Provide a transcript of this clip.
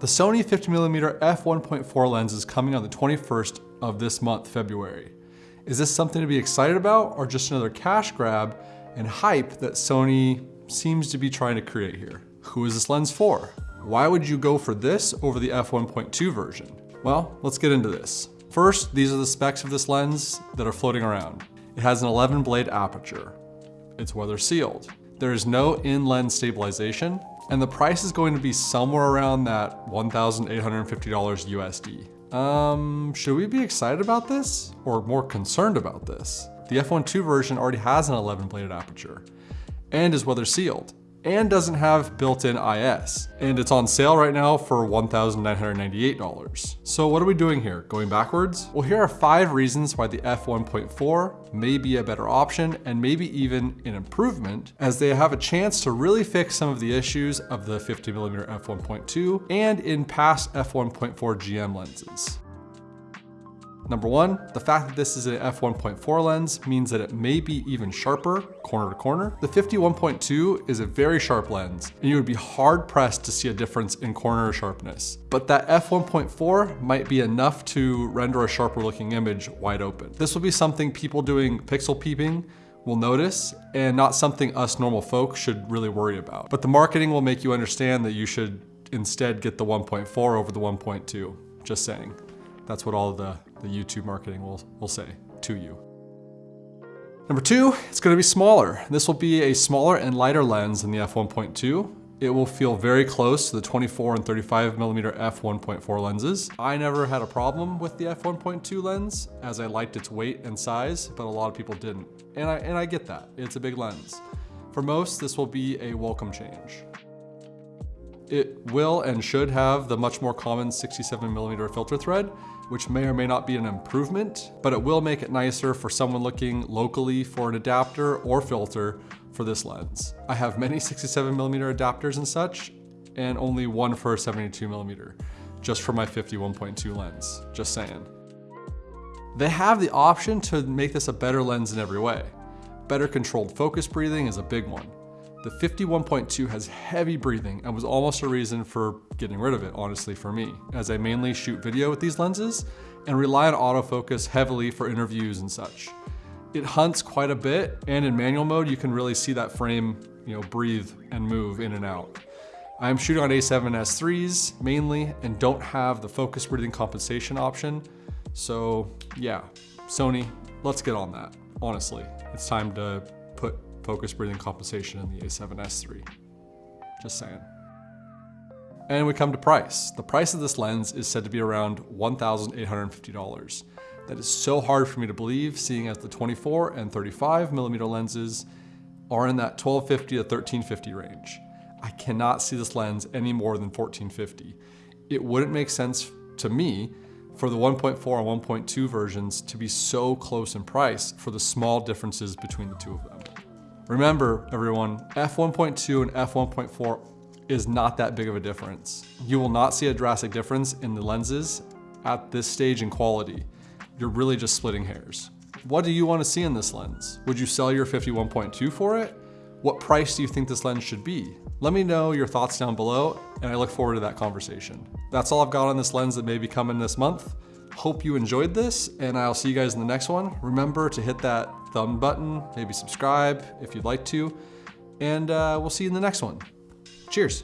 The Sony 50mm f1.4 lens is coming on the 21st of this month, February. Is this something to be excited about or just another cash grab and hype that Sony seems to be trying to create here? Who is this lens for? Why would you go for this over the f1.2 version? Well, let's get into this. First, these are the specs of this lens that are floating around. It has an 11 blade aperture. It's weather sealed. There is no in-lens stabilization, and the price is going to be somewhere around that $1,850 USD. Um, should we be excited about this or more concerned about this? The f1.2 version already has an 11 bladed aperture and is weather sealed and doesn't have built-in IS. And it's on sale right now for $1,998. So what are we doing here? Going backwards? Well, here are five reasons why the f1.4 may be a better option and maybe even an improvement as they have a chance to really fix some of the issues of the 50mm f1.2 and in past f1.4 GM lenses. Number one, the fact that this is an f1.4 lens means that it may be even sharper corner to corner. The 51.2 is a very sharp lens and you would be hard pressed to see a difference in corner sharpness. But that f1.4 might be enough to render a sharper looking image wide open. This will be something people doing pixel peeping will notice and not something us normal folk should really worry about. But the marketing will make you understand that you should instead get the 1.4 over the 1.2, just saying. That's what all the, the YouTube marketing will, will say to you. Number two, it's gonna be smaller. This will be a smaller and lighter lens than the f1.2. It will feel very close to the 24 and 35 millimeter f1.4 lenses. I never had a problem with the f1.2 lens as I liked its weight and size, but a lot of people didn't. And I, and I get that, it's a big lens. For most, this will be a welcome change. It will and should have the much more common 67 millimeter filter thread, which may or may not be an improvement, but it will make it nicer for someone looking locally for an adapter or filter for this lens. I have many 67 millimeter adapters and such, and only one for a 72 millimeter, just for my 51.2 lens, just saying. They have the option to make this a better lens in every way. Better controlled focus breathing is a big one. The 51.2 has heavy breathing and was almost a reason for getting rid of it, honestly, for me, as I mainly shoot video with these lenses and rely on autofocus heavily for interviews and such. It hunts quite a bit, and in manual mode, you can really see that frame you know, breathe and move in and out. I'm shooting on A7S3s mainly and don't have the focus breathing compensation option. So yeah, Sony, let's get on that. Honestly, it's time to put focus breathing compensation in the A7S3. Just saying. And we come to price. The price of this lens is said to be around $1,850. That is so hard for me to believe, seeing as the 24 and 35 millimeter lenses are in that 1250 to 1350 range. I cannot see this lens any more than 1450. It wouldn't make sense to me for the 1.4 and 1.2 versions to be so close in price for the small differences between the two of them. Remember, everyone, f1.2 and f1.4 is not that big of a difference. You will not see a drastic difference in the lenses at this stage in quality. You're really just splitting hairs. What do you want to see in this lens? Would you sell your 51.2 for it? What price do you think this lens should be? Let me know your thoughts down below and I look forward to that conversation. That's all I've got on this lens that may be coming this month. Hope you enjoyed this and I'll see you guys in the next one. Remember to hit that thumb button, maybe subscribe if you'd like to, and uh, we'll see you in the next one. Cheers.